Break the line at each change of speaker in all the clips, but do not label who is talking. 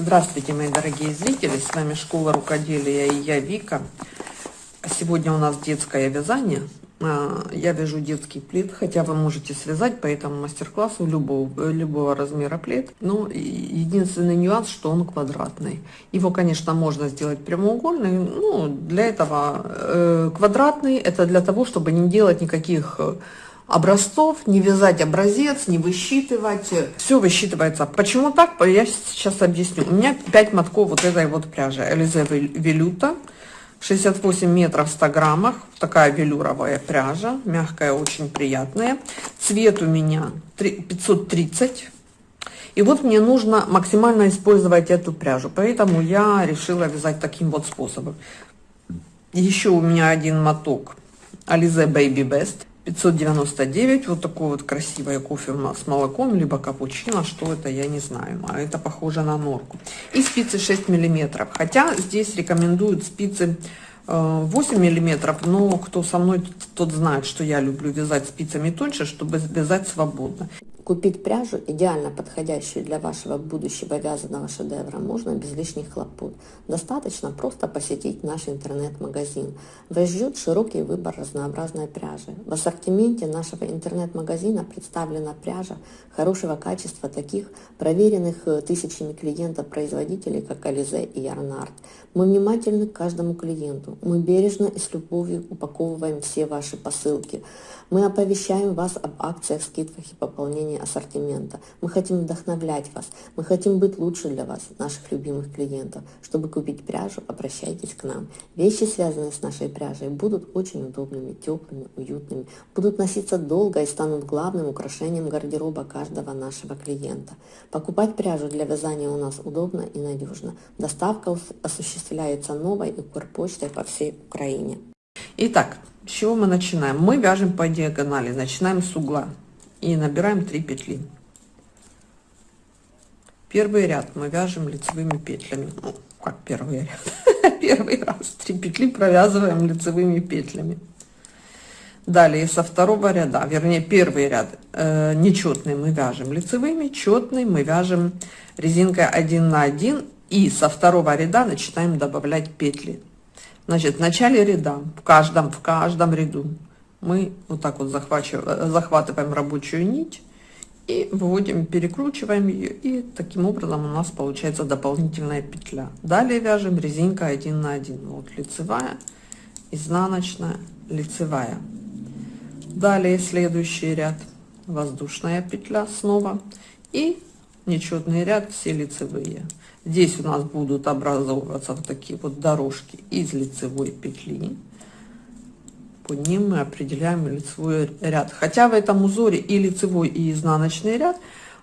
Здравствуйте, мои дорогие зрители! С вами Школа Рукоделия и я Вика. Сегодня у нас детское вязание. А, я вяжу детский плед, хотя вы можете связать по этому мастер-классу любого, любого размера плед. Но единственный нюанс, что он квадратный. Его, конечно, можно сделать прямоугольный. Ну, для этого э, квадратный, это для того, чтобы не делать никаких э, образцов, не вязать образец, не высчитывать. Все высчитывается. Почему так? Я сейчас объясню. У меня 5 мотков вот этой вот пряжи. Элизе Велюта. 68 метров в 100 граммах. Такая велюровая пряжа. Мягкая, очень приятная. Цвет у меня 530. И вот мне нужно максимально использовать эту пряжу. Поэтому я решила вязать таким вот способом. Еще у меня один моток Alize Baby Best. 599 вот такое вот красивое кофе с молоком либо капучино что это я не знаю а это похоже на норку. И спицы 6 миллиметров. Хотя здесь рекомендуют спицы 8 э, миллиметров но кто со мной тот знает что я люблю вязать спицами тоньше чтобы вязать свободно
Купить пряжу, идеально подходящую для вашего будущего вязаного шедевра, можно без лишних хлопот. Достаточно просто посетить наш интернет-магазин. Вас ждет широкий выбор разнообразной пряжи. В ассортименте нашего интернет-магазина представлена пряжа хорошего качества таких проверенных э, тысячами клиентов производителей, как Ализе и Ярнард. Мы внимательны к каждому клиенту. Мы бережно и с любовью упаковываем все ваши посылки. Мы оповещаем вас об акциях, скидках и пополнении ассортимента. Мы хотим вдохновлять вас. Мы хотим быть лучше для вас, наших любимых клиентов. Чтобы купить пряжу, обращайтесь к нам. Вещи, связанные с нашей пряжей, будут очень удобными, теплыми, уютными, будут носиться долго и станут главным украшением гардероба каждого нашего клиента. Покупать пряжу для вязания у нас удобно и надежно. Доставка осуществляется новой и Укрпочтой по всей Украине.
Итак, с чего мы начинаем? Мы вяжем по диагонали, начинаем с угла и набираем 3 петли. Первый ряд мы вяжем лицевыми петлями. Ну, как первый ряд? Первый раз 3 петли провязываем лицевыми петлями. Далее со второго ряда, вернее первый ряд э, нечетный мы вяжем лицевыми, четный мы вяжем резинкой 1 на 1 и со второго ряда начинаем добавлять петли Значит, в начале ряда, в каждом, в каждом ряду мы вот так вот захватываем, захватываем рабочую нить и выводим, перекручиваем ее, и таким образом у нас получается дополнительная петля. Далее вяжем резинка 1 на 1. Вот лицевая, изнаночная, лицевая. Далее следующий ряд, воздушная петля снова и нечетный ряд, все лицевые. Здесь у нас будут образовываться вот такие вот дорожки из лицевой петли. По ним мы определяем лицевой ряд. Хотя в этом узоре и лицевой, и изнаночный ряд,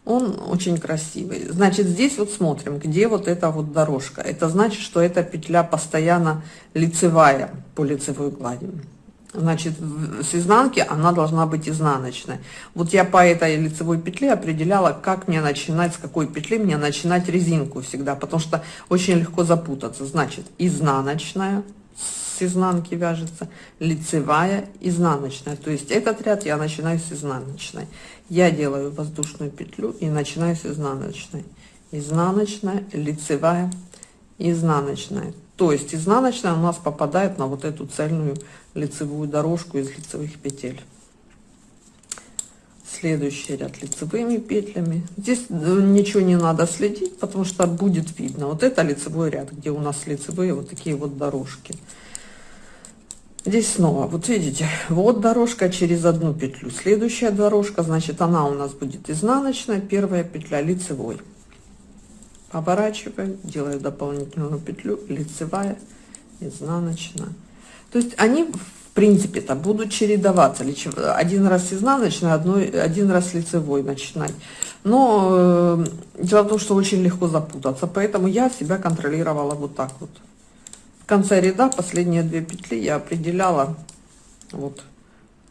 он очень красивый. Значит, здесь вот смотрим, где вот эта вот дорожка. Это значит, что эта петля постоянно лицевая по лицевой глади значит с изнанки она должна быть изнаночной. Вот я по этой лицевой петле определяла как мне начинать с какой петли мне начинать резинку всегда потому что очень легко запутаться. Значит изнаночная с изнанки вяжется лицевая изнаночная. То есть этот ряд я начинаю с изнаночной. Я делаю воздушную петлю и начинаю с изнаночной. Изнаночная лицевая изнаночная то есть изнаночная у нас попадает на вот эту цельную лицевую дорожку из лицевых петель. Следующий ряд лицевыми петлями. Здесь э, ничего не надо следить, потому что будет видно. Вот это лицевой ряд, где у нас лицевые вот такие вот дорожки. Здесь снова, вот видите, вот дорожка через одну петлю. Следующая дорожка, значит, она у нас будет изнаночная, первая петля лицевой поворачиваю делаю дополнительную петлю лицевая изнаночная. То есть они в принципе то будут чередоваться. Один раз изнаночной одной один раз лицевой начинать. Но э, дело в том что очень легко запутаться поэтому я себя контролировала вот так вот. В конце ряда последние две петли я определяла вот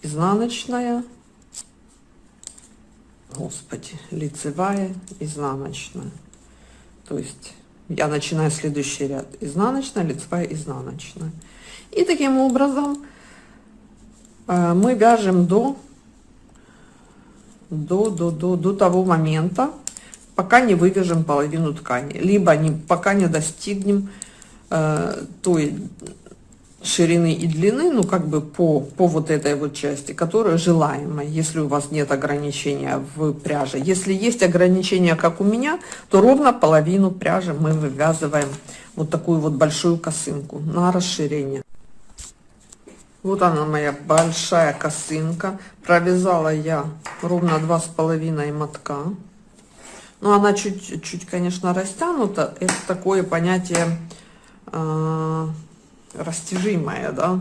изнаночная господи лицевая изнаночная то есть я начинаю следующий ряд. Изнаночная лицевая изнаночная. И таким образом э, мы вяжем до до до до до того момента пока не вывяжем половину ткани, либо не, пока не достигнем э, той ширины и длины, ну как бы по, по вот этой вот части, которая желаемая, если у вас нет ограничения в пряже. Если есть ограничения, как у меня, то ровно половину пряжи мы вывязываем вот такую вот большую косынку на расширение. Вот она моя большая косынка. Провязала я ровно два с половиной мотка. Но она чуть-чуть, конечно, растянута. Это такое понятие э, растяжимое, да.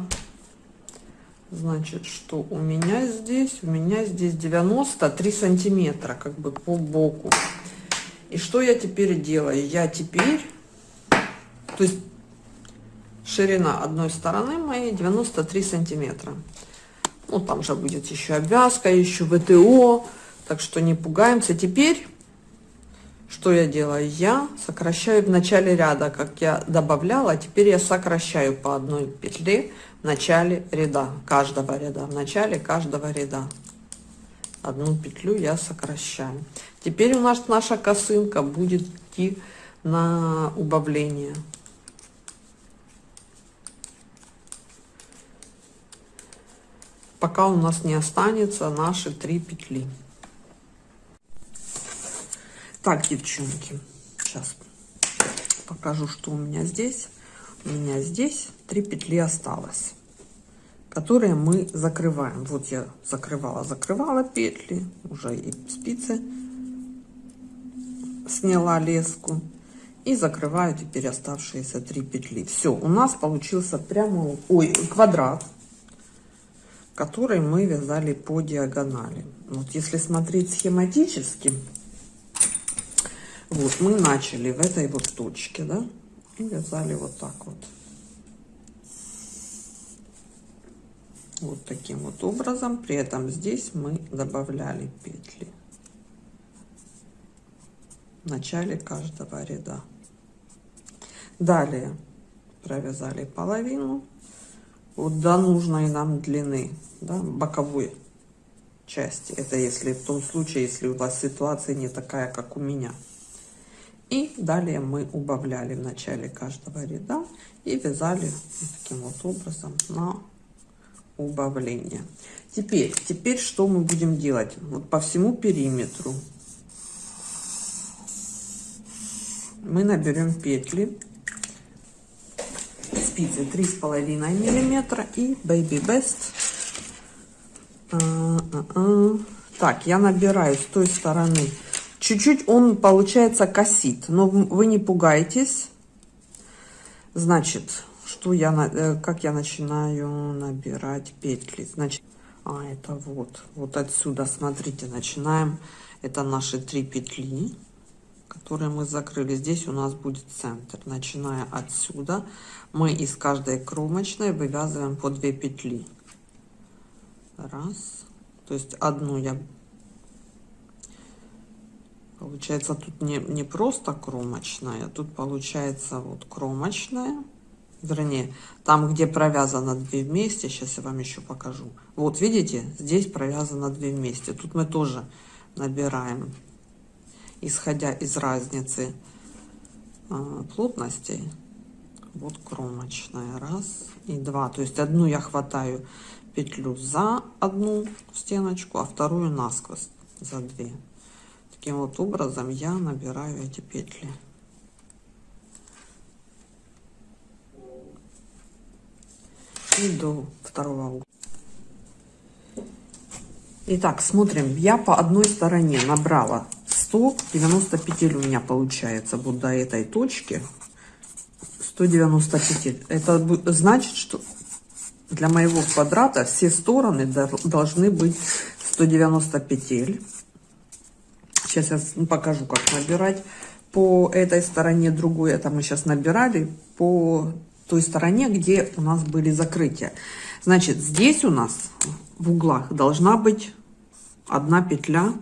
Значит, что у меня здесь? У меня здесь 93 сантиметра, как бы по боку. И что я теперь делаю? Я теперь, то есть ширина одной стороны моей 93 сантиметра. Ну, там же будет еще обвязка, еще ВТО, так что не пугаемся. Теперь, что я делаю? Я сокращаю в начале ряда, как я добавляла, а теперь я сокращаю по одной петле в начале ряда, каждого ряда, в начале каждого ряда. Одну петлю я сокращаю. Теперь у нас наша косынка будет идти на убавление. пока у нас не останется наши три петли. Так, девчонки, сейчас покажу, что у меня здесь. У меня здесь три петли осталось, которые мы закрываем. Вот я закрывала, закрывала петли, уже и спицы сняла леску и закрываю теперь оставшиеся три петли. Все, у нас получился прямо, ой, квадрат который мы вязали по диагонали. Вот если смотреть схематически, вот мы начали в этой вот точке, да, и вязали вот так вот. Вот таким вот образом. При этом здесь мы добавляли петли в начале каждого ряда. Далее провязали половину вот до нужной нам длины, да, боковой части. Это если в том случае, если у вас ситуация не такая, как у меня. И далее мы убавляли в начале каждого ряда и вязали таким вот образом на убавление. Теперь, теперь что мы будем делать? Вот по всему периметру мы наберем петли спицы 3,5 миллиметра и Baby Best. А, а, а. Так, я набираю с той стороны. Чуть-чуть он, получается, косит, но вы не пугайтесь. Значит, что я, э, как я начинаю набирать петли? Значит, а, это вот, вот отсюда, смотрите, начинаем. Это наши три петли которые мы закрыли. Здесь у нас будет центр. Начиная отсюда, мы из каждой кромочной вывязываем по 2 петли. Раз. То есть одну я... Получается, тут не, не просто кромочная, тут получается вот кромочная. Вернее, там, где провязано 2 вместе, сейчас я вам еще покажу. Вот, видите, здесь провязано 2 вместе. Тут мы тоже набираем исходя из разницы а, плотностей вот кромочная раз и два то есть одну я хватаю петлю за одну стеночку а вторую насквозь за две таким вот образом я набираю эти петли. И до второго угла. Итак, смотрим. Я по одной стороне набрала 190 петель у меня получается вот до этой точки. 190 петель это значит что для моего квадрата все стороны должны быть 190 петель сейчас я покажу как набирать по этой стороне другой это мы сейчас набирали по той стороне где у нас были закрытия значит здесь у нас в углах должна быть одна петля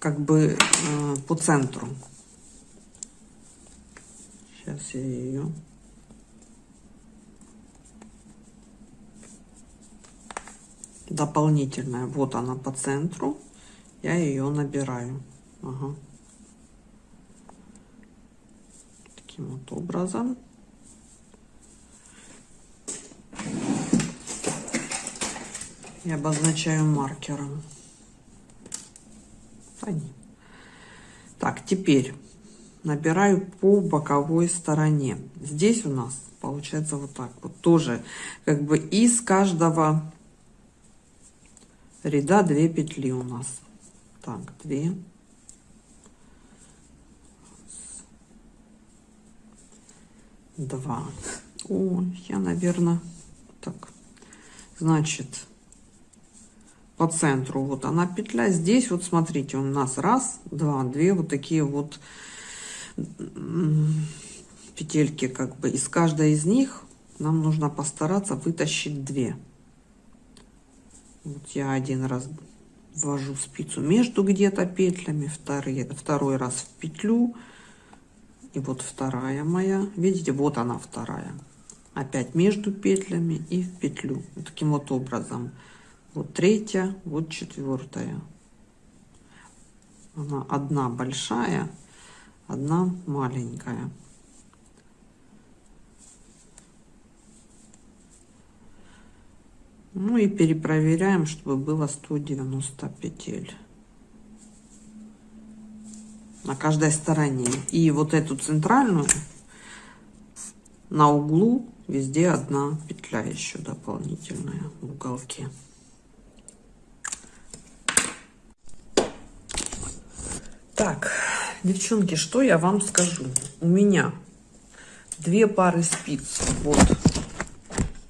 как бы э, по центру. Сейчас я ее... Дополнительная. Вот она по центру. я ее набираю. Ага. Таким вот образом. И обозначаю маркером. Так, теперь набираю по боковой стороне. Здесь у нас получается вот так вот. Тоже как бы из каждого ряда 2 петли у нас. Так, 2. Два. О, я, наверное, так. Значит, по центру вот она петля. Здесь вот смотрите, у нас раз, два, две вот такие вот петельки как бы. Из каждой из них нам нужно постараться вытащить две. Вот я один раз ввожу спицу между где-то петлями, второй, второй раз в петлю. И вот вторая моя. Видите, вот она вторая. Опять между петлями и в петлю. Вот таким вот образом. Вот третья, вот четвертая. Она одна большая, одна маленькая. Ну и перепроверяем, чтобы было 190 петель на каждой стороне. И вот эту центральную на углу везде одна петля еще дополнительная в уголке. Так, девчонки, что я вам скажу? У меня две пары спиц. Вот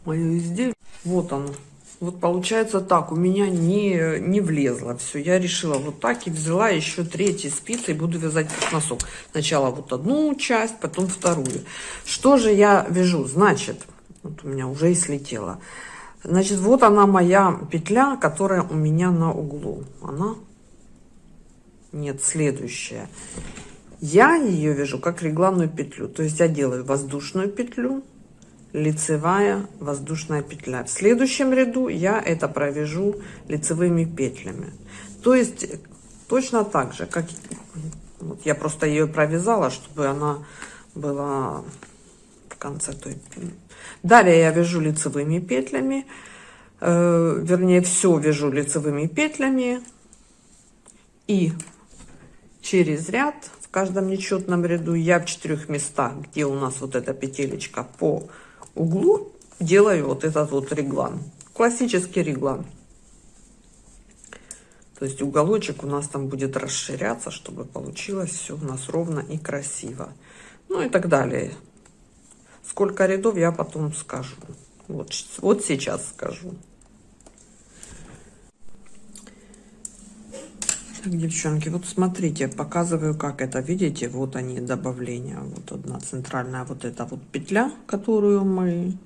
мое изделие. Вот оно. Вот получается так, у меня не, не влезло все. Я решила вот так и взяла еще третьи спицы и буду вязать носок. Сначала вот одну часть, потом вторую. Что же я вяжу? Значит, вот у меня уже и слетело. Значит, вот она моя петля, которая у меня на углу. Она? Нет, следующая. Я ее вяжу как регланную петлю. То есть я делаю воздушную петлю, лицевая воздушная петля. В следующем ряду я это провяжу лицевыми петлями. То есть точно так же, как вот я просто ее провязала, чтобы она была в конце той. Далее я вяжу лицевыми петлями, э, вернее все вяжу лицевыми петлями и через ряд в каждом нечетном ряду я в четырех местах, где у нас вот эта петелечка по углу делаю вот этот вот реглан. Классический реглан. То есть уголочек у нас там будет расширяться, чтобы получилось все у нас ровно и красиво. Ну и так далее. Сколько рядов я потом скажу. Вот, вот сейчас скажу. Так, девчонки, вот смотрите, показываю, как это, видите, вот они, добавления, вот одна центральная вот эта вот петля, которую мы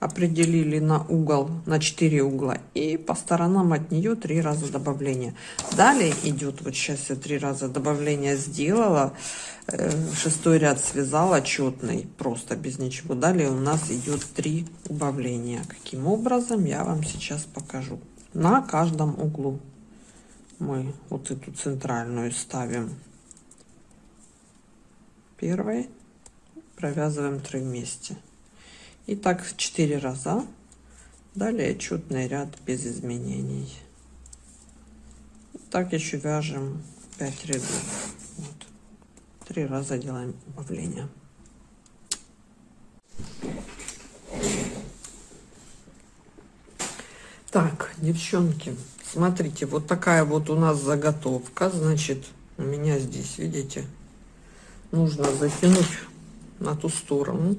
определили на угол, на 4 угла, и по сторонам от нее три раза добавления. Далее идет, вот сейчас я три раза добавления сделала, э, шестой ряд связала четный, просто без ничего. Далее у нас идет три убавления. Каким образом, я вам сейчас покажу. На каждом углу мы вот эту центральную ставим первой, провязываем 3 вместе. И так 4 раза. Далее четный ряд без изменений. Так еще вяжем 5 рядов. Вот. 3 раза делаем убавление. Так, девчонки, Смотрите, вот такая вот у нас заготовка. Значит, у меня здесь, видите, нужно затянуть на ту сторону.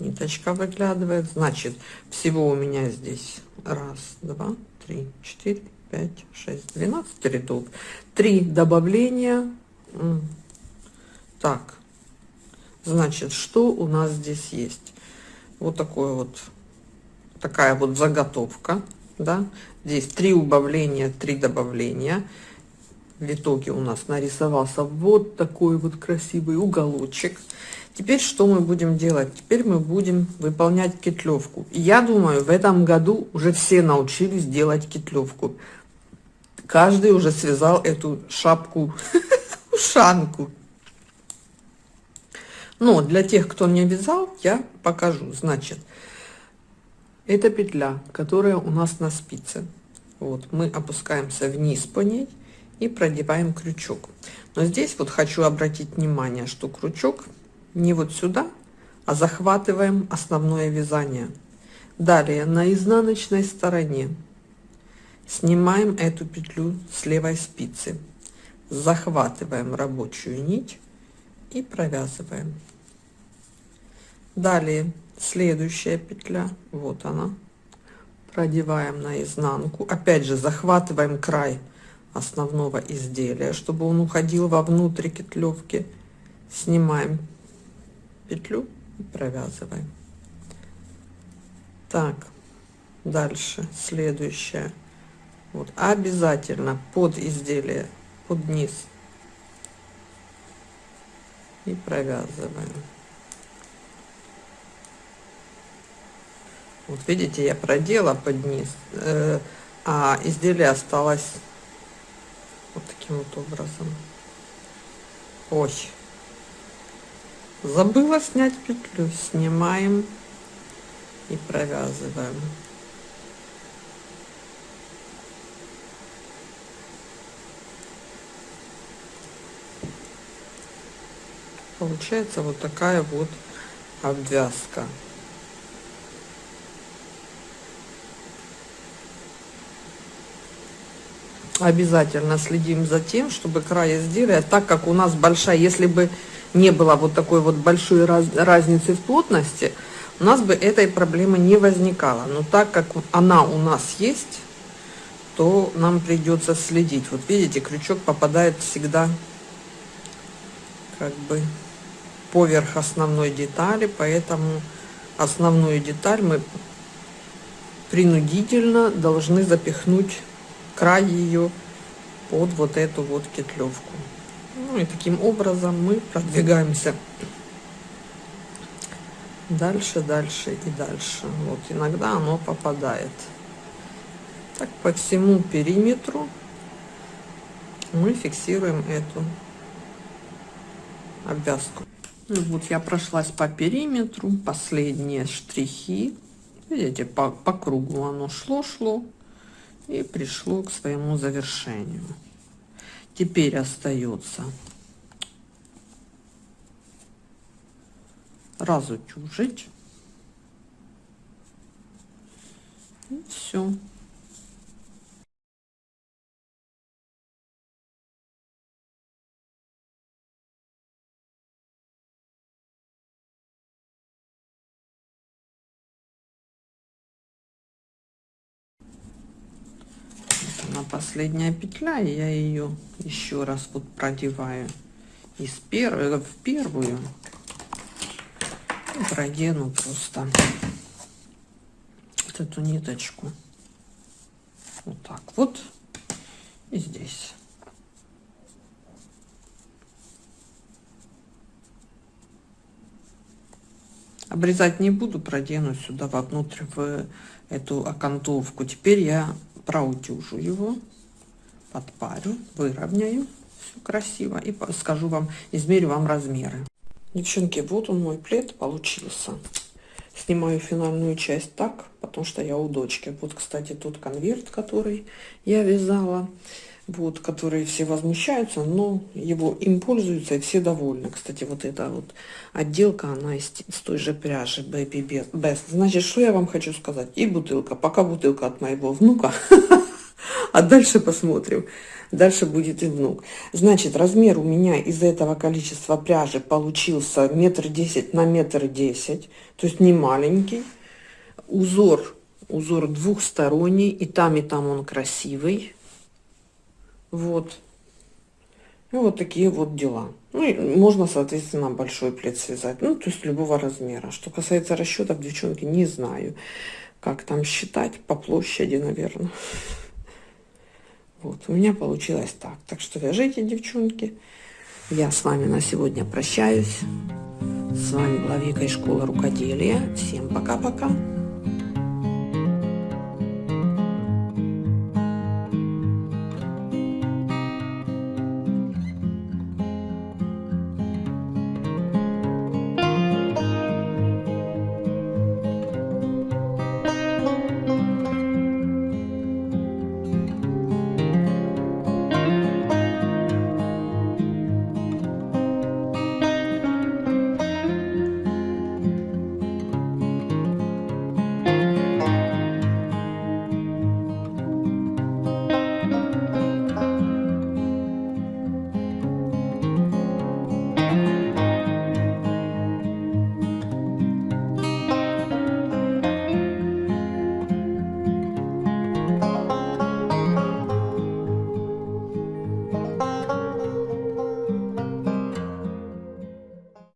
Ниточка выглядывает. Значит, всего у меня здесь раз, два, три, четыре, пять, шесть, двенадцать рядов. Три добавления. Так, значит, что у нас здесь есть? Вот такой вот такая вот заготовка, да, здесь три убавления, три добавления. В итоге у нас нарисовался вот такой вот красивый уголочек. Теперь что мы будем делать? Теперь мы будем выполнять кетлевку. Я думаю, в этом году уже все научились делать кетлевку. Каждый уже связал эту шапку, ушанку. Но для тех, кто не вязал, я покажу. Значит, это петля, которая у нас на спице. Вот, мы опускаемся вниз по ней и продеваем крючок. Но здесь вот хочу обратить внимание, что крючок не вот сюда, а захватываем основное вязание. Далее на изнаночной стороне снимаем эту петлю с левой спицы, захватываем рабочую нить и провязываем. Далее следующая петля, вот она, продеваем на изнанку, опять же захватываем край основного изделия, чтобы он уходил вовнутрь кетлевки, снимаем петлю и провязываем. Так, дальше следующее. Вот обязательно под изделие, под низ и провязываем. Вот видите, я продела под низ, э, а изделие осталось вот таким вот образом. Ой, забыла снять петлю. Снимаем и провязываем. Получается вот такая вот обвязка. Обязательно следим за тем, чтобы край изделия, так как у нас большая, если бы не было вот такой вот большой раз, разницы в плотности, у нас бы этой проблемы не возникало. Но так как она у нас есть, то нам придется следить. Вот видите, крючок попадает всегда как бы поверх основной детали, поэтому основную деталь мы принудительно должны запихнуть край ее под вот эту вот кетлевку. Ну и таким образом мы продвигаемся дальше, дальше и дальше. Вот иногда оно попадает. Так по всему периметру мы фиксируем эту обвязку. Ну, вот я прошлась по периметру, последние штрихи. Видите, по, по кругу оно шло-шло и пришло к своему завершению. Теперь остается разутюжить. И все. Она последняя петля и я ее еще раз вот продеваю из первой в первую. Продену просто вот эту ниточку. Вот так вот. И здесь обрезать не буду продену сюда вовнутрь в эту окантовку теперь я проутюжу его, подпарю, выровняю все красиво и скажу вам, измерю вам размеры. Девчонки, вот он мой плед получился. Снимаю финальную часть так, потому что я у дочки. Вот, кстати, тот конверт, который я вязала вот, которые все возмущаются, но его им пользуются и все довольны. Кстати, вот эта вот отделка, она из, с той же пряжи Baby Best. Значит, что я вам хочу сказать? И бутылка, пока бутылка от моего внука, а дальше посмотрим. Дальше будет и внук. Значит, размер у меня из этого количества пряжи получился метр десять на метр десять, то есть не маленький. Узор, узор двухсторонний, и там, и там он красивый вот. И вот такие вот дела. Ну, и можно, соответственно, большой плед связать. Ну, то есть любого размера. Что касается расчетов, девчонки, не знаю, как там считать по площади, наверное. Вот, у меня получилось так. Так что вяжите, девчонки. Я с вами на сегодня прощаюсь. С вами была Вика из школы рукоделия. Всем пока-пока.